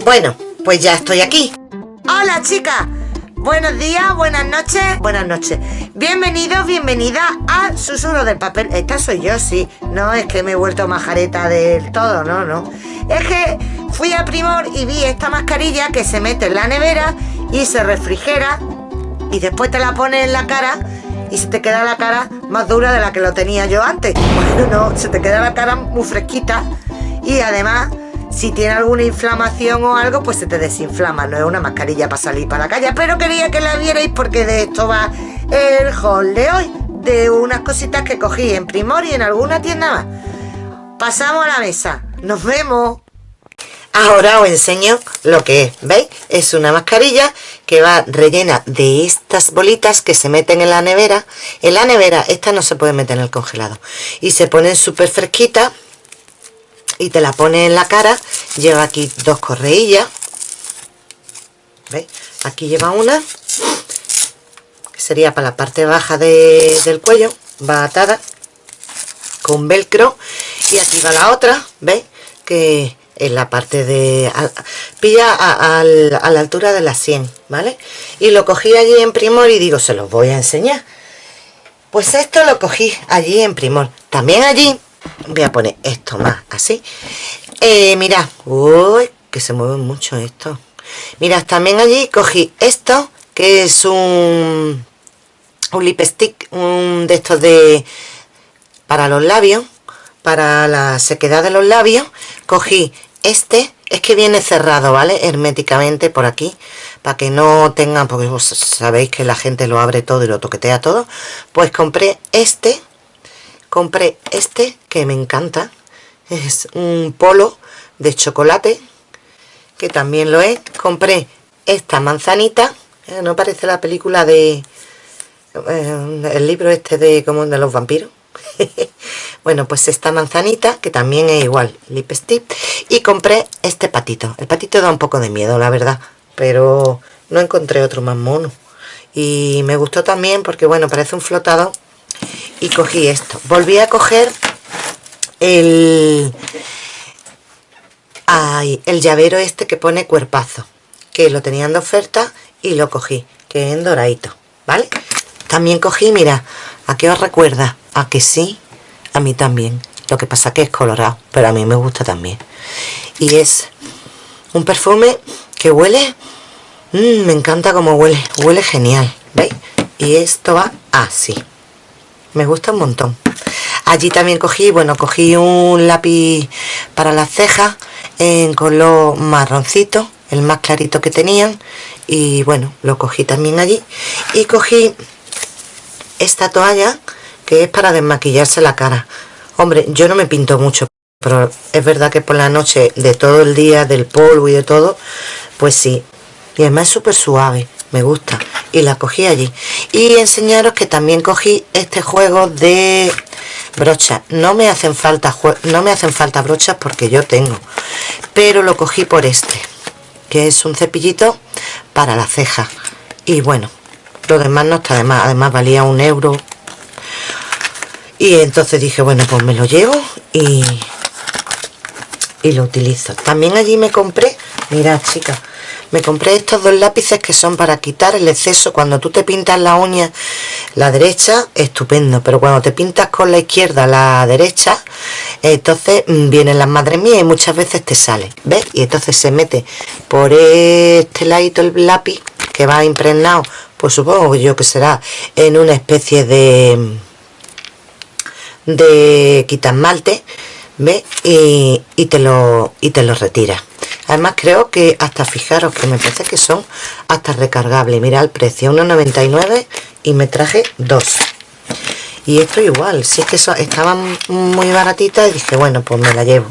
Bueno, pues ya estoy aquí. Hola chicas, buenos días, buenas noches, buenas noches. Bienvenidos, bienvenida a Susurro del Papel. Esta soy yo, sí. No es que me he vuelto majareta del todo, no, no. Es que fui a Primor y vi esta mascarilla que se mete en la nevera y se refrigera y después te la pones en la cara y se te queda la cara más dura de la que lo tenía yo antes. Bueno, no, se te queda la cara muy fresquita y además si tiene alguna inflamación o algo, pues se te desinflama. No es una mascarilla para salir para la calle, pero quería que la vierais porque de esto va el haul de hoy. De unas cositas que cogí en Primor y en alguna tienda más. Pasamos a la mesa. Nos vemos. Ahora os enseño lo que es, ¿veis? Es una mascarilla que va rellena de estas bolitas que se meten en la nevera. En la nevera, esta no se puede meter en el congelado. Y se ponen súper fresquitas y te la pones en la cara. Lleva aquí dos correillas. ¿Veis? Aquí lleva una, que sería para la parte baja del cuello, va atada con velcro. Y aquí va la otra, ¿veis? Que en la parte de pilla a, la altura de la 100 vale y lo cogí allí en primor y digo se los voy a enseñar pues esto lo cogí allí en primor también allí voy a poner esto más así. Eh, mirad uy que se mueve mucho esto. Mirad también allí cogí esto que es un un lipstick un de estos de para los labios para la sequedad de los labios. Cogí este es que viene cerrado vale herméticamente por aquí para que no tengan porque vos sabéis que la gente lo abre todo y lo toquetea todo. Pues compré este compré este que me encanta. Es un polo de chocolate que también lo es. Compré esta manzanita. Eh, no parece la película de eh, el libro este de como de los vampiros bueno pues esta manzanita que también es igual lipstick. Y compré este patito. El patito da un poco de miedo la verdad pero no encontré otro más mono. Y me gustó también porque bueno parece un flotado y cogí esto. Volví a coger el ay, el llavero este que pone cuerpazo que lo tenían de oferta y lo cogí que es en doradito vale también cogí mira a qué os recuerda a que sí a mí también. Lo que pasa que es colorado pero a mí me gusta también. Y es un perfume que huele mmm, me encanta como huele huele genial ¿veis? y esto va así me gusta un montón. Allí también cogí bueno cogí un lápiz para las cejas en color marroncito el más clarito que tenían y bueno lo cogí también allí. Y cogí esta toalla que es para desmaquillarse la cara. Hombre yo no me pinto mucho pero es verdad que por la noche de todo el día del polvo y de todo pues sí. Y además es súper suave me gusta. Y la cogí allí. Y enseñaros que también cogí este juego de brochas. No me hacen falta no me hacen falta brochas porque yo tengo. Pero lo cogí por este que es un cepillito para la ceja. Y bueno lo demás no está de más. Además valía un euro. Y entonces dije bueno pues me lo llevo y y lo utilizo. También allí me compré mirad chicas me compré estos dos lápices que son para quitar el exceso cuando tú te pintas la uña la derecha estupendo pero cuando te pintas con la izquierda la derecha entonces mm, vienen las madres mías y muchas veces te sale ¿ves? y entonces se mete por este ladito el lápiz que va impregnado pues supongo yo que será en una especie de de quitasmalte ¿ves? Y, y, te lo y te lo retira además creo que hasta fijaros que me parece que son hasta recargables. Mira el precio 1,99 y me traje dos. Y esto igual si es que estaban muy baratitas y dije bueno pues me la llevo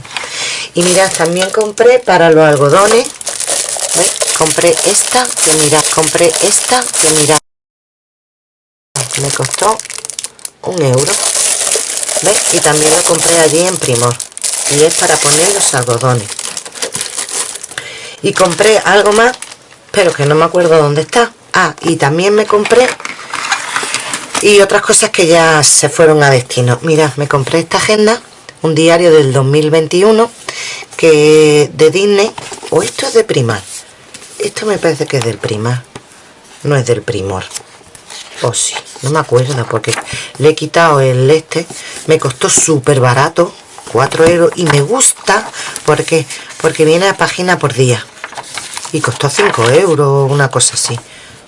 y mirad también compré para los algodones. ¿ves? compré esta que mirad compré esta que mirad. Me costó un euro. Y también lo compré allí en Primor. Y es para poner los algodones y compré algo más pero que no me acuerdo dónde está. Ah y también me compré y otras cosas que ya se fueron a destino. Mirad me compré esta agenda un diario del 2021 que de Disney o esto es de primar esto me parece que es del primar no es del primor. O sí, no me acuerdo porque le he quitado el este me costó súper barato 4 euros y me gusta porque porque viene a página por día y costó 5 euros una cosa así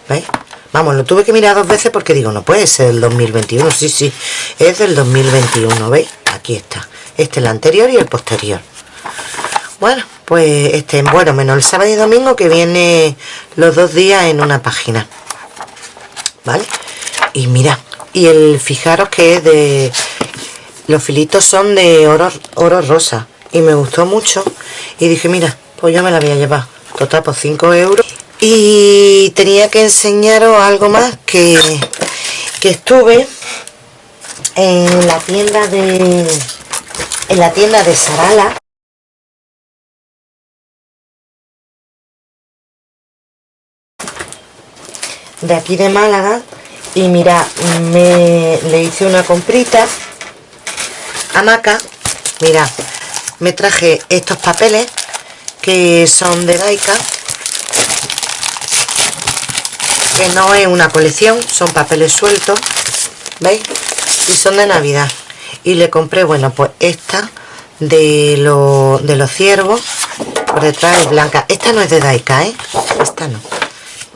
¿veis? vamos, lo tuve que mirar dos veces porque digo, no puede ser el 2021 sí, sí, es del 2021 ¿veis? aquí está, este es el anterior y el posterior bueno, pues este, bueno, menos el sábado y domingo que viene los dos días en una página ¿vale? y mira, y el fijaros que es de los filitos son de oro, oro rosa y me gustó mucho y dije mira pues yo me la voy a llevar total por 5 euros. Y tenía que enseñaros algo más que, que estuve en la tienda de en la tienda de Sarala. De aquí de Málaga. Y mira me le hice una comprita a Maca. Mira me traje estos papeles que son de Daika que no es una colección son papeles sueltos veis y son de navidad. Y le compré bueno pues esta de, de los ciervos por detrás es blanca. Esta no es de Daika ¿eh? esta no.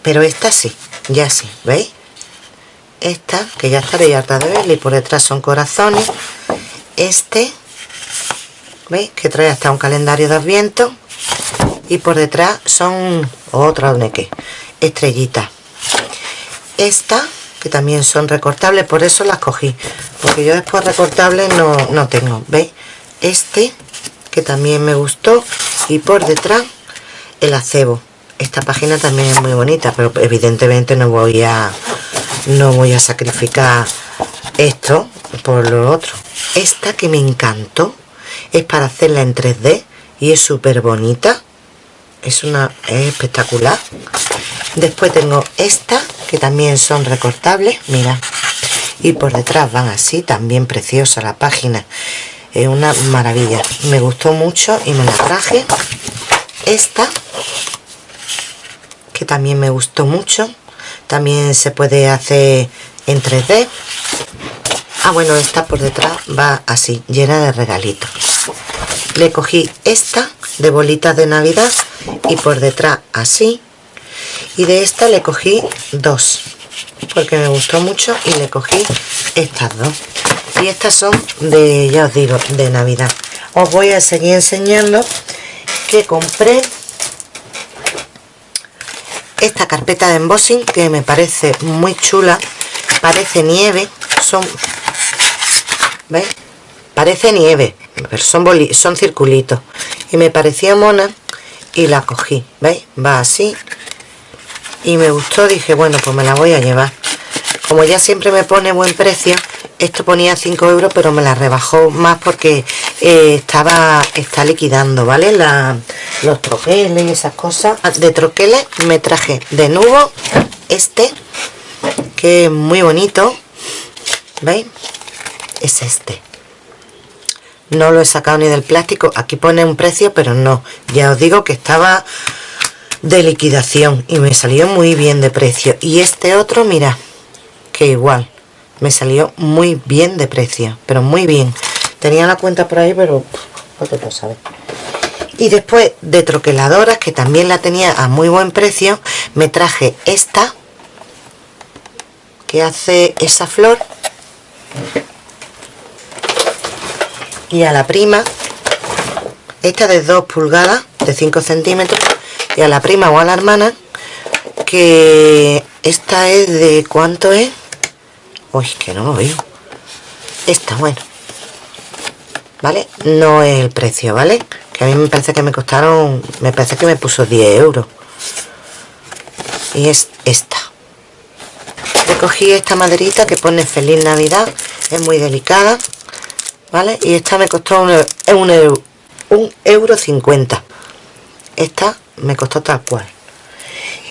Pero esta sí ya sí veis esta que ya estaréis harta de verla y por detrás son corazones. Este veis que trae hasta un calendario de adviento y por detrás son otra que estrellitas. Esta que también son recortables por eso las cogí. Porque yo después recortables no, no tengo veis este que también me gustó y por detrás el acebo. Esta página también es muy bonita pero evidentemente no voy a no voy a sacrificar esto por lo otro. Esta que me encantó es para hacerla en 3D y es súper bonita es una es espectacular. Después tengo esta que también son recortables mira. Y por detrás van así también preciosa la página. Es una maravilla. Me gustó mucho y me la traje. Esta que también me gustó mucho. También se puede hacer en 3D ah bueno esta por detrás va así llena de regalitos le cogí esta de bolitas de navidad y por detrás así. Y de esta le cogí dos porque me gustó mucho y le cogí estas dos. Y estas son de ya os digo de navidad. Os voy a seguir enseñando que compré esta carpeta de embossing que me parece muy chula. Parece nieve son ¿veis? parece nieve pero son, son circulitos. Y me parecía mona y la cogí ¿veis? va así. Y me gustó dije bueno pues me la voy a llevar como ya siempre me pone buen precio esto ponía 5 euros pero me la rebajó más porque eh, estaba está liquidando vale la, los troqueles y esas cosas. Ah, de troqueles me traje de nuevo este que es muy bonito veis es este no lo he sacado ni del plástico. Aquí pone un precio pero no. Ya os digo que estaba de liquidación y me salió muy bien de precio. Y este otro mira que igual. Me salió muy bien de precio pero muy bien. Tenía la cuenta por ahí pero pues lo sabes y después de troqueladoras que también la tenía a muy buen precio me traje esta que hace esa flor y a la prima esta de 2 pulgadas de 5 centímetros y a la prima o a la hermana que esta es de cuánto es uy que no lo veo. Esta bueno. Vale no es el precio vale que a mí me parece que me costaron me parece que me puso 10 euros. Y es esta. Recogí esta maderita que pone feliz navidad es muy delicada vale y esta me costó un, euro, un euro 50 esta me costó tal cual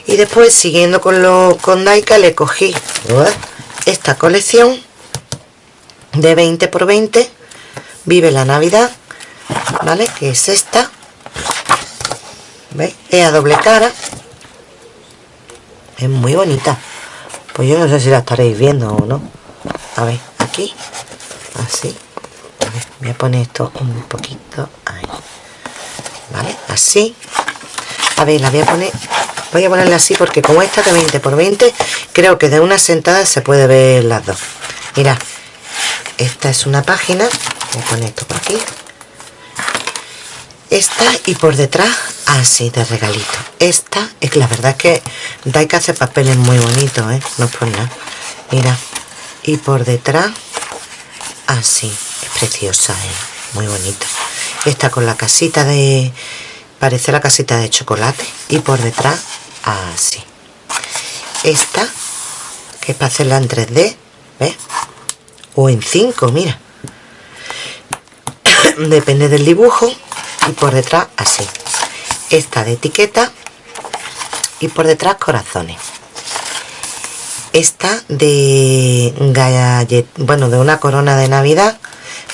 y después siguiendo con lo con Daika le cogí esta colección de 20 por 20 vive la navidad ¿vale? Que es esta. ¿Veis? Es a doble cara. Es muy bonita. Pues yo no sé si la estaréis viendo o no. A ver, aquí. Así. Voy a poner esto un poquito ahí. ¿Vale? Así. A ver, la voy a poner... Voy a ponerla así porque como esta de 20 por 20, creo que de una sentada se puede ver las dos. Mira, esta es una página. Voy a poner esto por aquí esta y por detrás así de regalito esta es la verdad es que Dai que hace papeles muy bonitos ¿eh? no es por nada mira y por detrás así preciosa ¿eh? muy bonita esta con la casita de parece la casita de chocolate y por detrás así esta que es para hacerla en 3D ¿ves? o en 5 mira depende del dibujo y por detrás así esta de etiqueta y por detrás corazones esta de gallet, bueno de una corona de navidad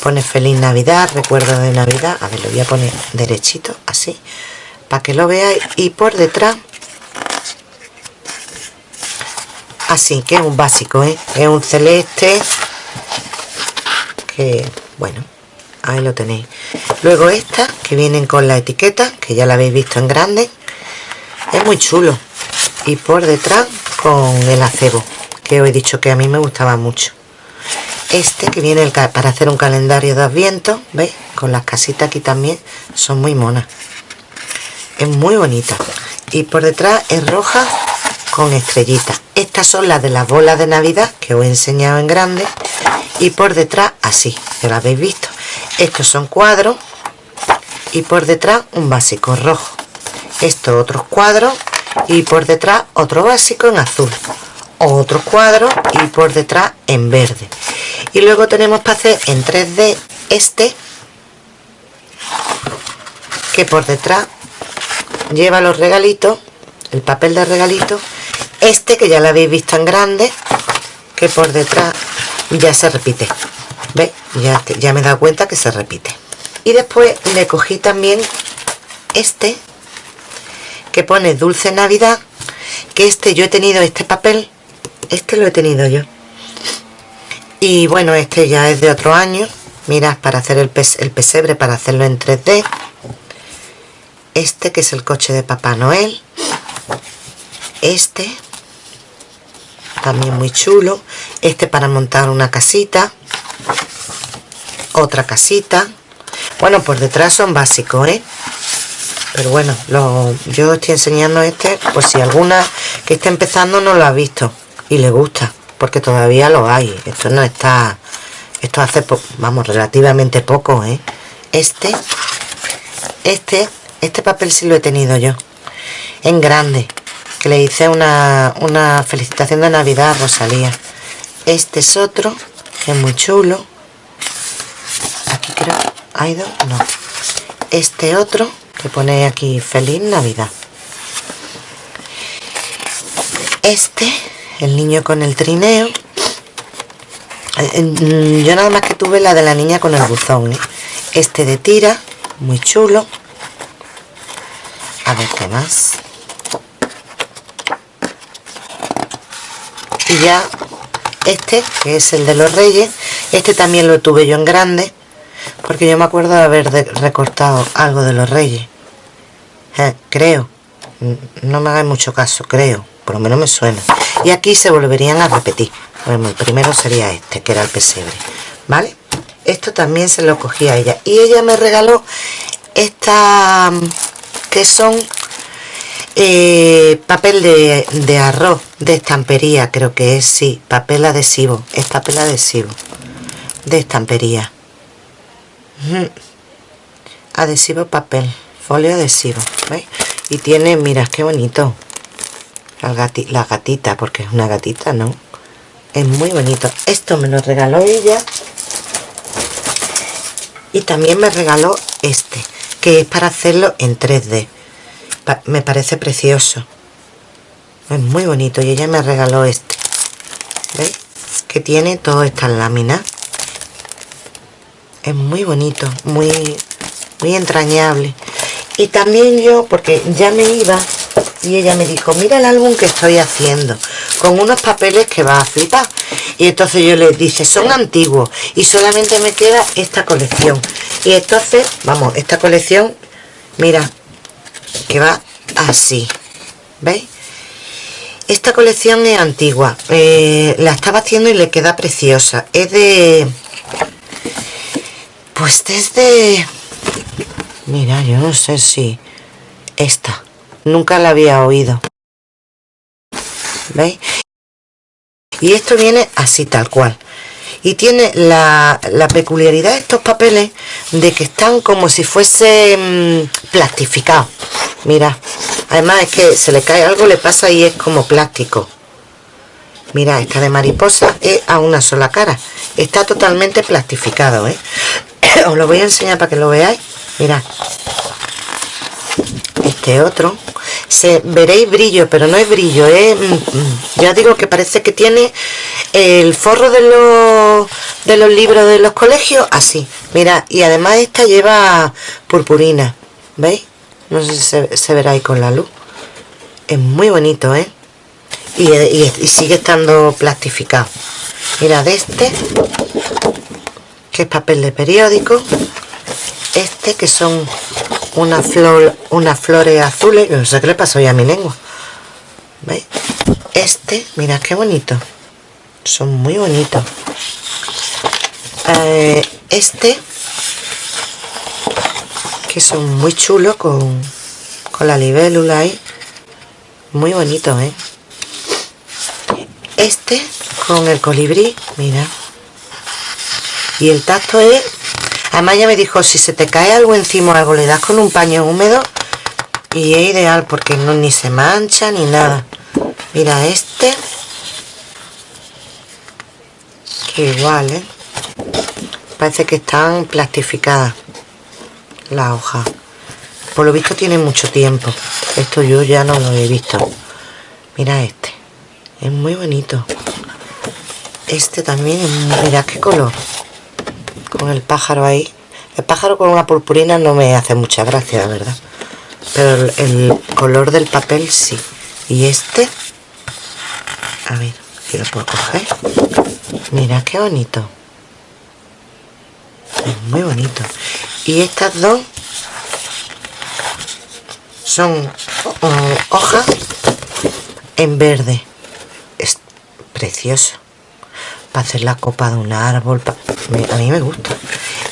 pone feliz navidad recuerdo de navidad a ver lo voy a poner derechito así para que lo veáis y por detrás así que es un básico ¿eh? es un celeste que bueno ahí lo tenéis. Luego esta que vienen con la etiqueta que ya la habéis visto en grande es muy chulo. Y por detrás con el acebo que os he dicho que a mí me gustaba mucho este que viene para hacer un calendario de adviento veis con las casitas aquí también son muy monas. Es muy bonita. Y por detrás es roja con estrellitas. Estas son las de las bolas de navidad que os he enseñado en grande. Y por detrás así que lo habéis visto. Estos son cuadros y por detrás un básico rojo. Estos otros cuadros y por detrás otro básico en azul otro cuadro y por detrás en verde y luego tenemos para hacer en 3D este que por detrás lleva los regalitos el papel de regalito este que ya lo habéis visto en grande que por detrás ya se repite ¿Veis? Ya, ya me he dado cuenta que se repite. Y después le cogí también este, que pone Dulce Navidad, que este yo he tenido este papel, este lo he tenido yo. Y bueno, este ya es de otro año. Mira, para hacer el, el pesebre, para hacerlo en 3D. Este que es el coche de Papá Noel. Este, también muy chulo. Este para montar una casita otra casita bueno por detrás son básicos ¿eh? pero bueno lo, yo estoy enseñando este por si alguna que está empezando no lo ha visto y le gusta porque todavía lo hay. Esto no está esto hace vamos relativamente poco ¿eh? este este este papel sí lo he tenido yo en grande que le hice una, una felicitación de navidad a Rosalía. Este es otro que es muy chulo. Aquí creo ha ido no. Este otro que pone aquí feliz navidad este el niño con el trineo. Eh, yo nada más que tuve la de la niña con el buzón ¿eh? este de tira muy chulo. A ver qué más y ya este que es el de los reyes este también lo tuve yo en grande porque yo me acuerdo de haber recortado algo de los reyes. Eh, creo. No me hagáis mucho caso creo. Por lo menos me suena y aquí se volverían a repetir. Bueno, el primero sería este que era el pesebre vale esto también se lo cogí a ella. Y ella me regaló esta que son eh, papel de, arroz de estampería creo que es sí papel adhesivo es papel adhesivo de estampería. Adhesivo papel folio adhesivo y tiene mira qué bonito la, gatita porque es una gatita no es muy bonito. Esto me lo regaló ella. Y también me regaló este que es para hacerlo en 3D me parece precioso. Es muy bonito y ella me regaló este. ¿veis? que tiene todas estas láminas. Es muy bonito muy muy entrañable. Y también yo porque ya me iba y ella me dijo mira el álbum que estoy haciendo con unos papeles que va a flipar y entonces yo le dije son antiguos y solamente me queda esta colección y entonces vamos esta colección mira que va así ¿veis? esta colección es antigua eh, la estaba haciendo y le queda preciosa. Es de pues desde mira yo no sé si esta nunca la había oído. ¿veis? y esto viene así tal cual. Y tiene la, peculiaridad de estos papeles de que están como si fuese mm, plastificados. Mira además es que se le cae algo le pasa y es como plástico. Mira esta de mariposa es a una sola cara. Está totalmente plastificado ¿eh? os lo voy a enseñar para que lo veáis. Mira este otro. Se veréis brillo pero no es brillo es mm, mm, ya digo que parece que tiene el forro de los de los libros de los colegios así. Mira y además esta lleva purpurina veis no sé si se, se verá ahí con la luz. Es muy bonito eh y, y, sigue estando plastificado. Mira de este que es papel de periódico este que son una flor unas flores azules no sé qué le pasó ya a mi lengua. Este mira qué bonito. Son muy bonitos. Eh, este que son muy chulos con, con la libélula ahí. Muy bonito ¿eh? este con el colibrí mira. Y el tacto es además ya me dijo si se te cae algo encima o algo le das con un paño húmedo y es ideal porque no ni se mancha ni nada mira este. Que igual ¿eh? parece que están plastificadas la hoja por lo visto tiene mucho tiempo. Esto yo ya no lo he visto. Mira este. Es muy bonito. Este también mira qué color con el pájaro ahí. El pájaro con una purpurina no me hace mucha gracia la verdad. Pero el, color del papel sí. Y este a ver si lo puedo coger. Mira qué bonito. Es muy bonito. Y estas dos son hojas en verde. Es precioso. Para hacer la copa de un árbol a mí me gusta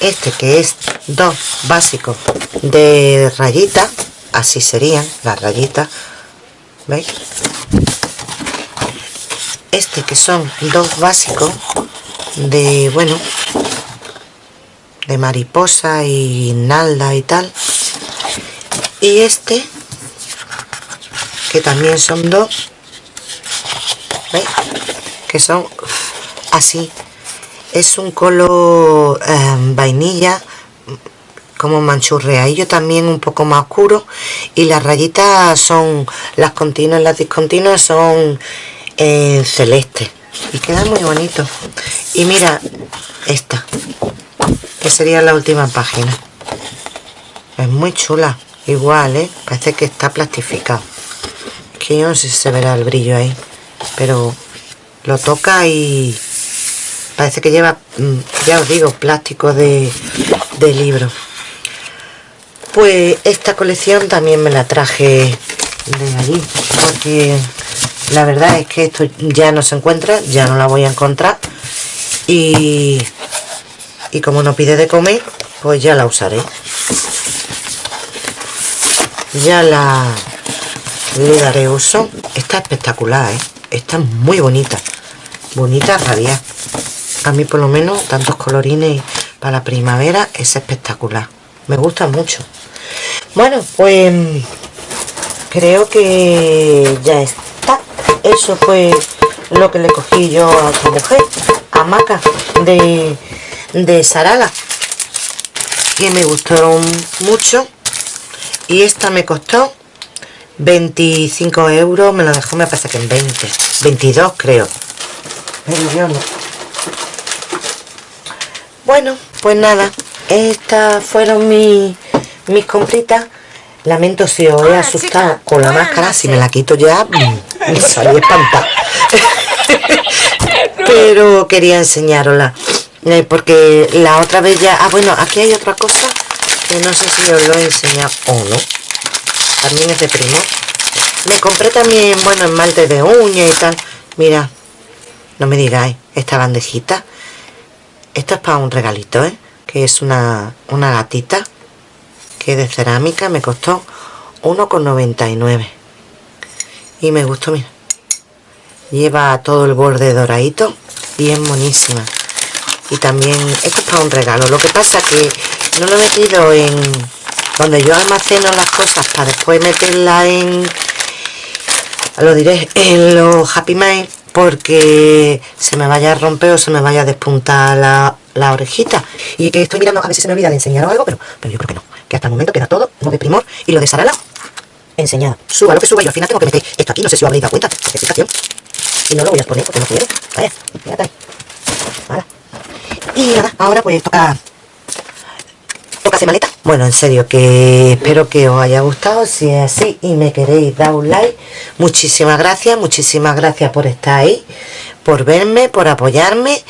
este que es dos básicos de rayita así serían las rayitas ¿veis? este que son dos básicos de bueno de mariposa y nalda y tal y este que también son dos ¿veis? que son así es un color em, vainilla como yo también un poco más oscuro. Y las rayitas son las continuas las discontinuas son en celeste y queda muy bonito y mira esta que sería la última página. Es muy chula. Igual ¿eh? parece que está plastificado. Que yo no sé si se verá el brillo ahí. Pero lo toca y parece que lleva mm, ya os digo plástico de, de libro. Pues esta colección también me la traje de allí porque la verdad es que esto ya no se encuentra ya no la voy a encontrar y, y como no pide de comer pues ya la usaré. Ya la le daré uso. Está espectacular ¿eh? está muy bonita bonita radial a mí por lo menos tantos colorines para la primavera es espectacular. Me gusta mucho. Bueno pues creo que ya está. Eso fue lo que le cogí yo a esta mujer a Maca de, de Sarala que me gustaron mucho. Y esta me costó 25 euros me lo dejó me parece que en 20 22 creo. Pero yo no bueno, pues nada, estas fueron mis, mis compritas. Lamento si os he asustado con la máscara. Si me la quito ya, mm, me salí espantada. Pero quería enseñarosla. eh, Porque la otra vez ya... Ah, bueno, aquí hay otra cosa que no sé si os lo he enseñado o no. También es de primo. Me compré también, bueno, esmalte de uña y tal. Mira, no me digáis, esta bandejita. Esto es para un regalito, ¿eh? Que es una, una gatita que es de cerámica. Me costó 1,99. Y me gustó, mira. Lleva todo el borde doradito. Bien monísima. Y también, esto es para un regalo. Lo que pasa que no lo he metido en... Donde yo almaceno las cosas para después meterla en... Lo diré, en los Happy Mail porque se me vaya a romper o se me vaya a despuntar la, la orejita. Y que estoy mirando a ver si se me olvida de enseñaros algo, pero, pero yo creo que no. Que hasta el momento queda todo lo de primor y lo de Sarala enseñado. Suba lo que suba, yo al final tengo que meter esto aquí, no sé si os habréis dado cuenta, porque fijación. Y no lo voy a exponer porque no quiero. Vaya. Y nada, ahora pues toca hacer maleta. Bueno, en serio, que espero que os haya gustado. Si es así y me queréis dar un like, muchísimas gracias, muchísimas gracias por estar ahí, por verme, por apoyarme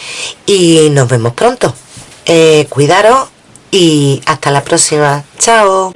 y nos vemos pronto. Eh, cuidaros y hasta la próxima. Chao.